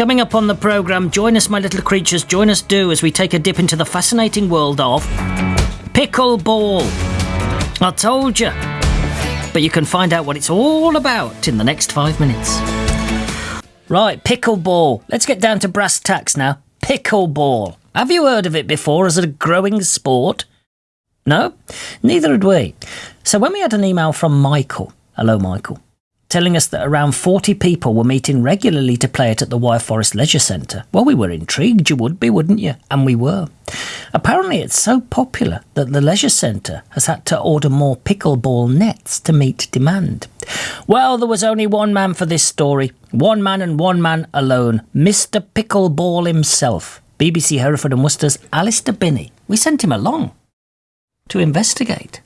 Coming up on the programme, join us, my little creatures, join us, do, as we take a dip into the fascinating world of pickleball. I told you. But you can find out what it's all about in the next five minutes. Right, pickleball. Let's get down to brass tacks now. Pickleball. Have you heard of it before as a growing sport? No? Neither had we. So when we had an email from Michael, hello Michael, telling us that around 40 people were meeting regularly to play it at the Wyre Forest Leisure Centre. Well, we were intrigued, you would be, wouldn't you? And we were. Apparently, it's so popular that the Leisure Centre has had to order more pickleball nets to meet demand. Well, there was only one man for this story. One man and one man alone. Mr. Pickleball himself. BBC Hereford and Worcester's Alistair Binney. We sent him along to investigate.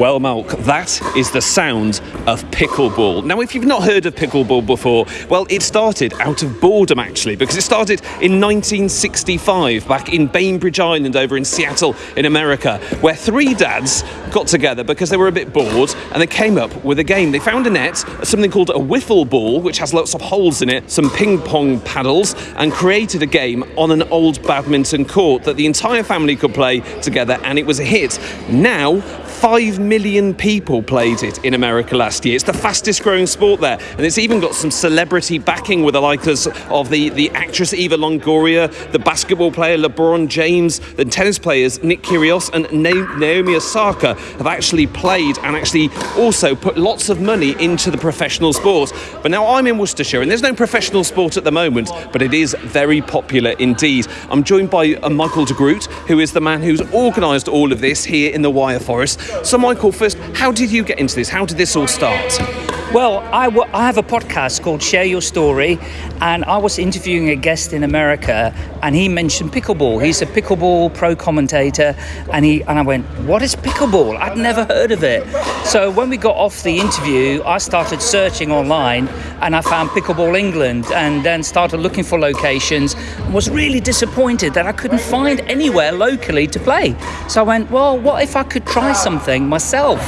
Well, Malc, that is the sound of pickleball. Now, if you've not heard of pickleball before, well, it started out of boredom actually, because it started in 1965 back in Bainbridge Island over in Seattle in America, where three dads got together because they were a bit bored and they came up with a game. They found a net, something called a wiffle ball, which has lots of holes in it, some ping pong paddles, and created a game on an old badminton court that the entire family could play together, and it was a hit. Now, 5 million people played it in America last year. It's the fastest growing sport there. And it's even got some celebrity backing with the likes of the, the actress Eva Longoria, the basketball player LeBron James, the tennis players Nick Kyrgios and Naomi Osaka have actually played and actually also put lots of money into the professional sport. But now I'm in Worcestershire and there's no professional sport at the moment, but it is very popular indeed. I'm joined by uh, Michael de Groot, who is the man who's organised all of this here in the Wyre Forest. So, Michael, first, how did you get into this? How did this all start? Well, I, have a podcast called Share Your Story, and I was interviewing a guest in America, and he mentioned pickleball. He's a pickleball pro commentator, and he and I went, "What is pickleball? I'd never heard of it." So when we got off the interview, I started searching online, and I found Pickleball England, and then started looking for locations. And was really disappointed that I couldn't find anywhere locally to play. So I went, "Well, what if I could try something myself?"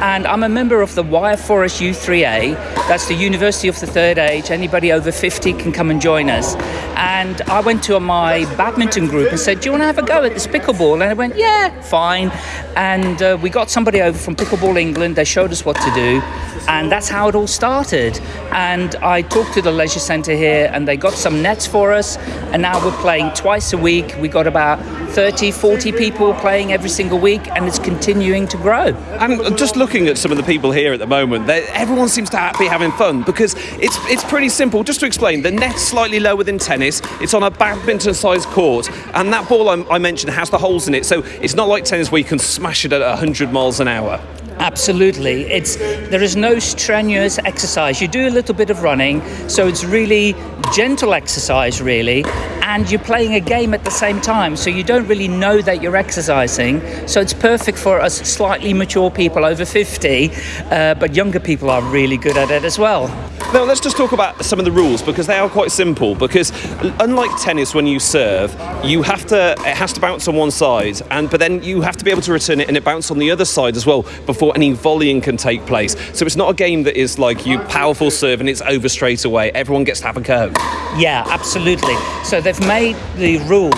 And I'm a member of the Wyre Forest U3 that's the University of the Third Age. Anybody over 50 can come and join us. And I went to my badminton group and said, Do you want to have a go at this pickleball? And I went, Yeah, fine. And uh, we got somebody over from Pickleball England. They showed us what to do. And that's how it all started. And I talked to the leisure centre here and they got some nets for us. And now we're playing twice a week. We got about 30, 40 people playing every single week and it's continuing to grow. I'm just looking at some of the people here at the moment. Everyone seems to be having fun because it's it's pretty simple. Just to explain, the net's slightly lower than tennis. It's on a badminton-sized court, and that ball I, I mentioned has the holes in it, so it's not like tennis where you can smash it at 100 miles an hour. Absolutely. It's there is no strenuous exercise. You do a little bit of running, so it's really gentle exercise really, and you're playing a game at the same time, so you don't really know that you're exercising. So it's perfect for us slightly mature people over 50, uh, but younger people are really good at it as well. Now let's just talk about some of the rules because they are quite simple. Because unlike tennis, when you serve, you have to it has to bounce on one side, and but then you have to be able to return it and it bounces on the other side as well before any volleying can take place. So it's not a game that is like you powerful serve and it's over straight away. Everyone gets to have a go. Yeah, absolutely. So they've made the rules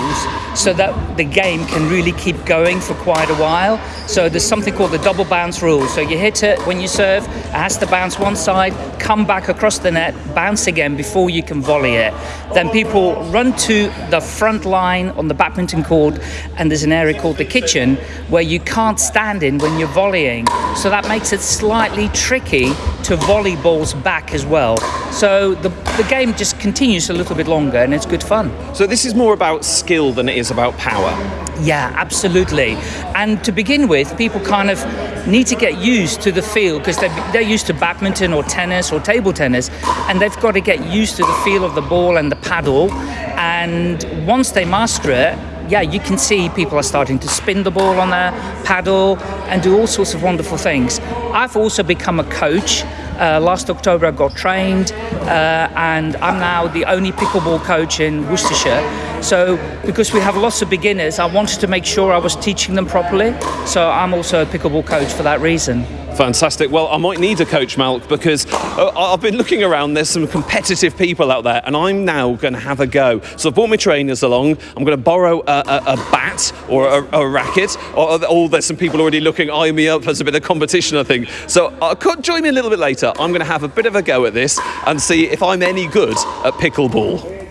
so that the game can really keep going for quite a while. So there's something called the double bounce rule. So you hit it when you serve, it has to bounce one side, come back across the net, bounce again before you can volley it. Then people run to the front line on the badminton court, and there's an area called the kitchen where you can't stand in when you're volleying. So that makes it slightly tricky to volley balls back as well. So the, the game just continues a little bit longer and it's good fun. So this is more about skill than it is about power. Yeah, absolutely. And to begin with, people kind of need to get used to the feel because they're, they're used to badminton or tennis or table tennis, and they've got to get used to the feel of the ball and the paddle. And once they master it, yeah, you can see people are starting to spin the ball on their paddle and do all sorts of wonderful things. I've also become a coach Uh, last October, I got trained, uh, and I'm now the only pickleball coach in Worcestershire. So, because we have lots of beginners, I wanted to make sure I was teaching them properly. So, I'm also a pickleball coach for that reason. Fantastic. Well, I might need a coach, Malc, because uh, I've been looking around. There's some competitive people out there, and I'm now going to have a go. So I've brought my trainers along. I'm going to borrow a, a, a bat or a, a racket. Or, or, there's some people already looking eye me up. There's a bit of competition, I think. So uh, could join me a little bit later. I'm going to have a bit of a go at this and see if I'm any good at pickleball.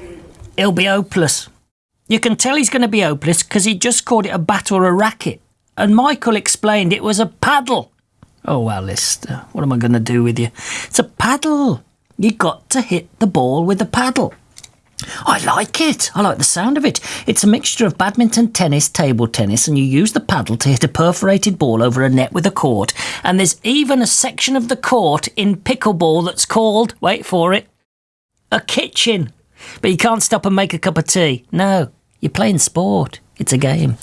He'll be hopeless. You can tell he's going to be hopeless because he just called it a bat or a racket. And Michael explained it was a paddle. Oh, Alistair, what am I going to do with you? It's a paddle. You got to hit the ball with a paddle. I like it. I like the sound of it. It's a mixture of badminton, tennis, table tennis, and you use the paddle to hit a perforated ball over a net with a court. And there's even a section of the court in pickleball that's called, wait for it, a kitchen. But you can't stop and make a cup of tea. No, you're playing sport. It's a game.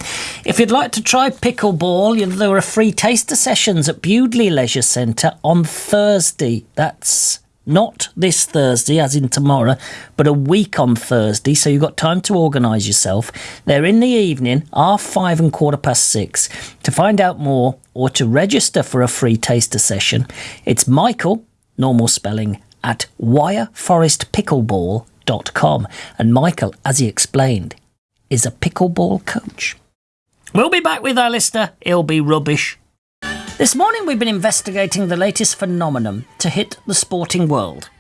If you'd like to try pickleball, there are free taster sessions at Bewdley Leisure Centre on Thursday. That's not this Thursday, as in tomorrow, but a week on Thursday, so you've got time to organise yourself. They're in the evening, half five and quarter past six. To find out more or to register for a free taster session, it's Michael, normal spelling, at wireforestpickleball.com. And Michael, as he explained, is a pickleball coach. We'll be back with Alistair. It'll be rubbish. This morning we've been investigating the latest phenomenon to hit the sporting world.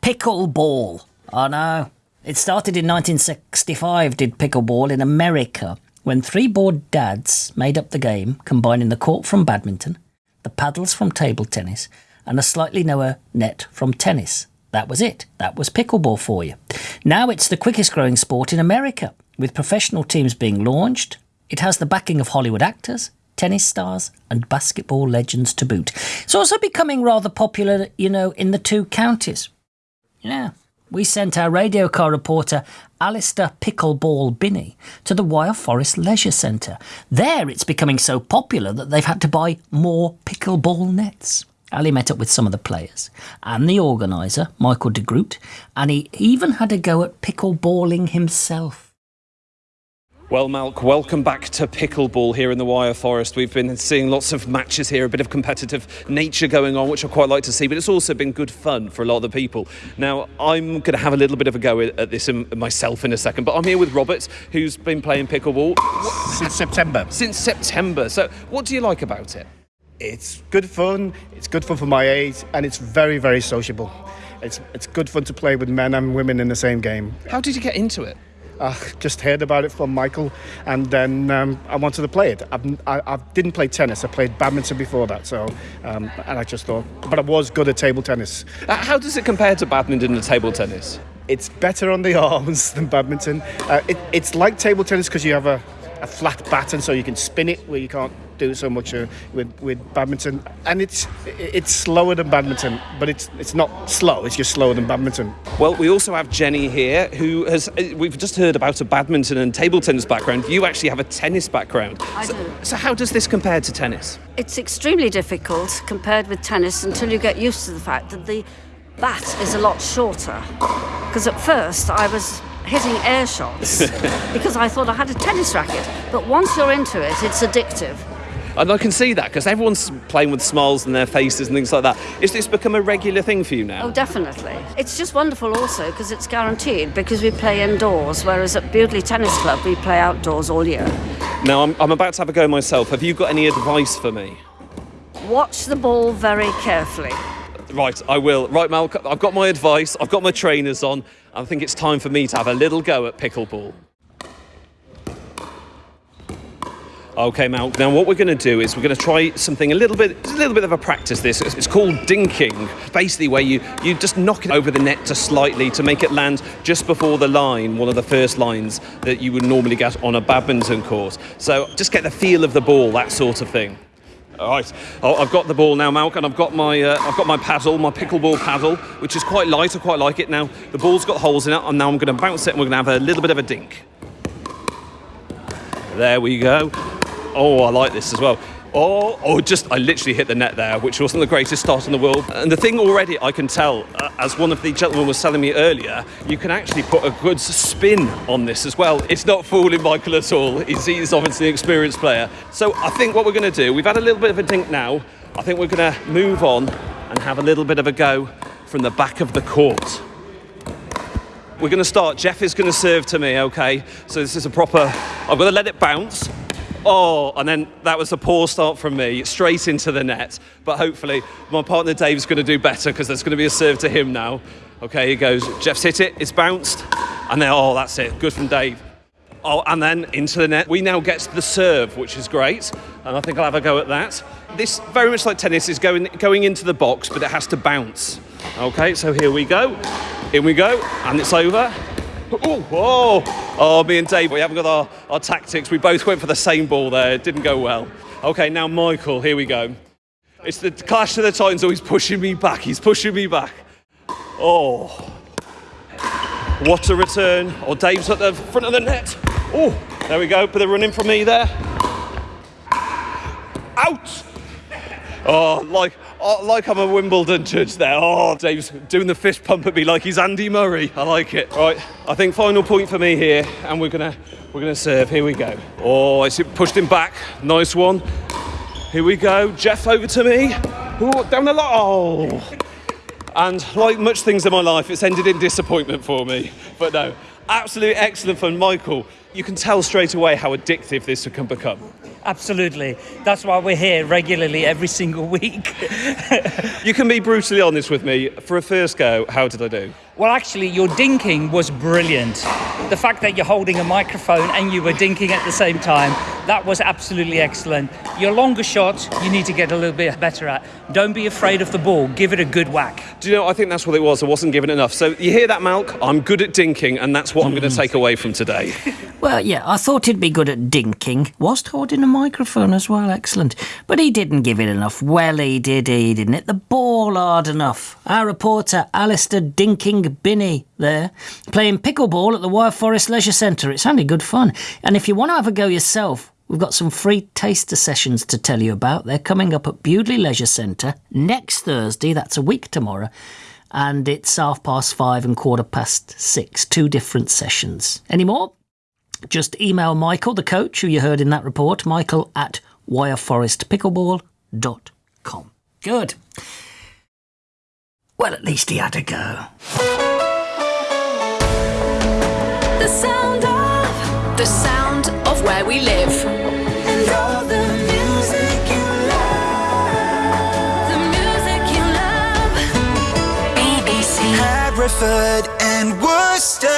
Pickleball. Oh, I know. It started in 1965, did pickleball in America, when three bored dads made up the game, combining the court from badminton, the paddles from table tennis, and a slightly lower net from tennis. That was it. That was pickleball for you. Now it's the quickest growing sport in America. With professional teams being launched, it has the backing of Hollywood actors, tennis stars, and basketball legends to boot. It's also becoming rather popular, you know, in the two counties. Yeah, we sent our radio car reporter Alistair Pickleball Binney to the Wyre Forest Leisure Centre. There it's becoming so popular that they've had to buy more pickleball nets. Ali met up with some of the players and the organiser, Michael de Groot, and he even had a go at pickleballing himself. Well, Malc, welcome back to pickleball here in the Wyre Forest. We've been seeing lots of matches here, a bit of competitive nature going on, which I quite like to see, but it's also been good fun for a lot of the people. Now, I'm going to have a little bit of a go at this myself in a second, but I'm here with Robert, who's been playing pickleball since September. Since September. So, what do you like about it? It's good fun, it's good fun for my age, and it's very, very sociable. It's, it's good fun to play with men and women in the same game. How did you get into it? I just heard about it from Michael, and then um, I wanted to play it. I've, I, I, didn't play tennis. I played badminton before that, so um, and I just thought, but I was good at table tennis. Uh, how does it compare to badminton and table tennis? It's better on the arms than badminton. Uh, it, it's like table tennis because you have a, a flat baton, so you can spin it where you can't do so much uh, with with badminton, and it's it's slower than badminton, but it's it's not slow. It's just slower than badminton. Well, we also have Jenny here, who has uh, we've just heard about a badminton and table tennis background. You actually have a tennis background. I so, do. So how does this compare to tennis? It's extremely difficult compared with tennis until you get used to the fact that the bat is a lot shorter. Because at first I was hitting air shots because I thought I had a tennis racket. But once you're into it, it's addictive. And I can see that because everyone's playing with smiles on their faces and things like that. Is this become a regular thing for you now? Oh, definitely. It's just wonderful also because it's guaranteed because we play indoors, whereas at Bewdley Tennis Club we play outdoors all year. Now, I'm, I'm about to have a go myself. Have you got any advice for me? Watch the ball very carefully. Right, I will. Right, Mal, I've got my advice, I've got my trainers on. I think it's time for me to have a little go at pickleball. Okay, Mal. Now, what we're going to do is we're going to try something a little bit, a little bit of a practice. This it's called dinking. Basically, where you you just knock it over the net just slightly to make it land just before the line, one of the first lines that you would normally get on a badminton court. So just get the feel of the ball, that sort of thing. All right, oh, I've got the ball now, Malc, and I've got my uh, I've got my paddle, my pickleball paddle, which is quite light. I quite like it. Now the ball's got holes in it, and now I'm going to bounce it, and we're going to have a little bit of a dink. There we go. Oh, I like this as well. Oh, oh, just, I literally hit the net there, which wasn't the greatest start in the world. And the thing already I can tell, uh, as one of the gentlemen was telling me earlier, you can actually put a good spin on this as well. It's not fooling Michael at all. He's, he's obviously an experienced player. So I think what we're going to do, we've had a little bit of a dink now. I think we're going to move on and have a little bit of a go from the back of the court. We're going to start. Jeff is going to serve to me, okay? So this is a proper. I've got to let it bounce. Oh, and then that was a poor start from me, straight into the net. But hopefully, my partner Dave's going to do better because there's going to be a serve to him now. Okay, he goes. Jeff's hit it. It's bounced, and then oh, that's it. Good from Dave. Oh, and then into the net. We now get the serve, which is great, and I think I'll have a go at that. This, very much like tennis, is going going into the box, but it has to bounce. Okay, so here we go. In we go, and it's over. Oh, whoa. Oh, me and Dave, we haven't got our, our tactics. We both went for the same ball there. It didn't go well. Okay, now Michael, here we go. It's the clash of the titans, Oh, he's pushing me back. He's pushing me back. Oh. What a return. Oh, Dave's at the front of the net. Oh, there we go. Bit of running from me there. Out. Oh, like, oh, like I'm a Wimbledon judge there. Oh, Dave's doing the fist pump at me like he's Andy Murray. I like it. Right, I think final point for me here, and we're gonna we're gonna serve. Here we go. Oh, it's pushed him back. Nice one. Here we go. Jeff over to me. Ooh, down the line. Oh. And like much things in my life, it's ended in disappointment for me. But no, absolute excellent fun. Michael, you can tell straight away how addictive this can become. Absolutely. That's why we're here regularly every single week. You can be brutally honest with me. For a first go, how did I do? well, actually, your dinking was brilliant. The fact that you're holding a microphone and you were dinking at the same time, that was absolutely excellent. Your longer shot, you need to get a little bit better at. Don't be afraid of the ball. Give it a good whack. Do you know, I think that's what it was. I wasn't given enough. So you hear that, Malc? I'm good at dinking, and that's what I'm going to take away from today. Well, yeah, I thought he'd be good at dinking, whilst holding a microphone as well. Excellent. But he didn't give it enough. Well, he did, he didn't hit the ball hard enough. Our reporter, Alistair Dinking Binney, there, playing pickleball at the Wyre Forest Leisure Centre. It sounded good fun. And if you want to have a go yourself, We've got some free taster sessions to tell you about. They're coming up at Bewdley Leisure Centre next Thursday, that's a week tomorrow, and it's half past five and quarter past six. Two different sessions. Any more? Just email Michael, the coach who you heard in that report, michael at wireforestpickleball.com. Good. Well, at least he had a go. The sound of the sound Hereford and Worcester.